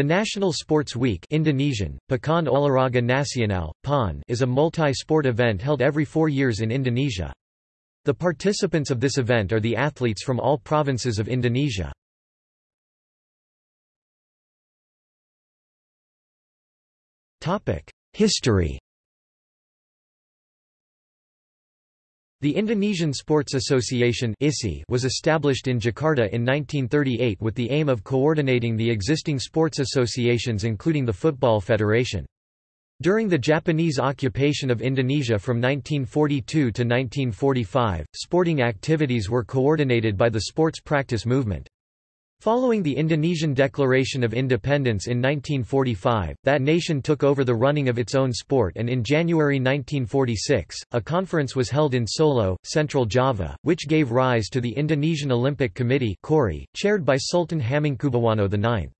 The National Sports Week Indonesian, Pekan Olahraga Nasional, PON is a multi-sport event held every four years in Indonesia. The participants of this event are the athletes from all provinces of Indonesia. History The Indonesian Sports Association was established in Jakarta in 1938 with the aim of coordinating the existing sports associations including the Football Federation. During the Japanese occupation of Indonesia from 1942 to 1945, sporting activities were coordinated by the sports practice movement. Following the Indonesian Declaration of Independence in 1945, that nation took over the running of its own sport and in January 1946, a conference was held in Solo, Central Java, which gave rise to the Indonesian Olympic Committee chaired by Sultan Hamengkubuwono IX.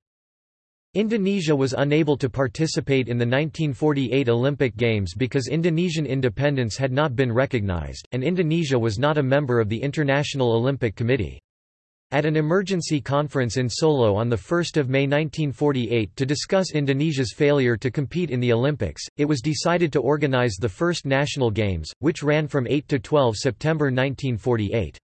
Indonesia was unable to participate in the 1948 Olympic Games because Indonesian independence had not been recognized, and Indonesia was not a member of the International Olympic Committee. At an emergency conference in Solo on 1 May 1948 to discuss Indonesia's failure to compete in the Olympics, it was decided to organize the first national games, which ran from 8 to 12 September 1948.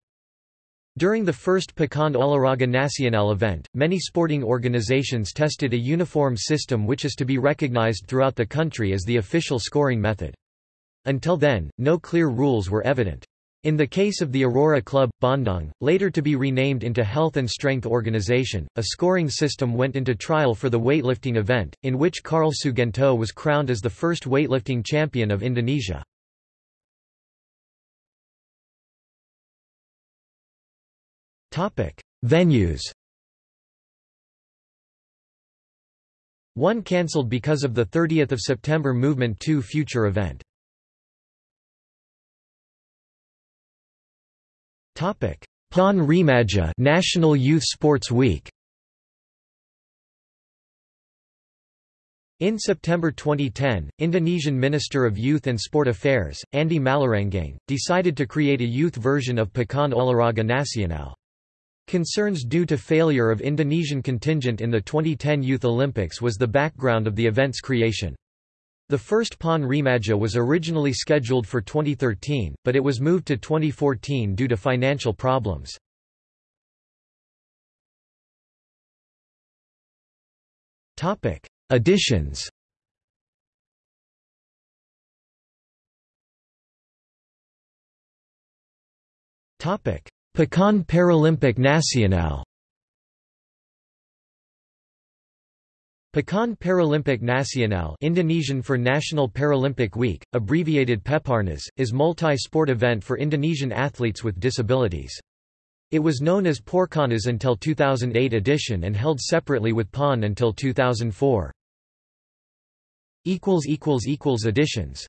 During the first Pekan Olahraga Nasional event, many sporting organizations tested a uniform system which is to be recognized throughout the country as the official scoring method. Until then, no clear rules were evident. In the case of the Aurora Club, Bandung, later to be renamed into Health and Strength Organization, a scoring system went into trial for the weightlifting event, in which Karl Sugento was crowned as the first weightlifting champion of Indonesia. Venues One cancelled because of the 30th of September Movement 2 future event. Topic: PON Remaja National Youth Sports Week. In September 2010, Indonesian Minister of Youth and Sport Affairs, Andi Mallarangeng, decided to create a youth version of Pekan Olahraga Nasional. Concerns due to failure of Indonesian contingent in the 2010 Youth Olympics was the background of the event's creation. The first PON Remaja was originally scheduled for 2013, but it was moved to 2014 due to financial problems. Topic: Additions Pekan Paralympic Nasional Pekan Paralympic Nasional Indonesian for National Paralympic Week, abbreviated Peparnas, is multi-sport event for Indonesian athletes with disabilities. It was known as Porcanas until 2008 edition and held separately with PON until 2004. Additions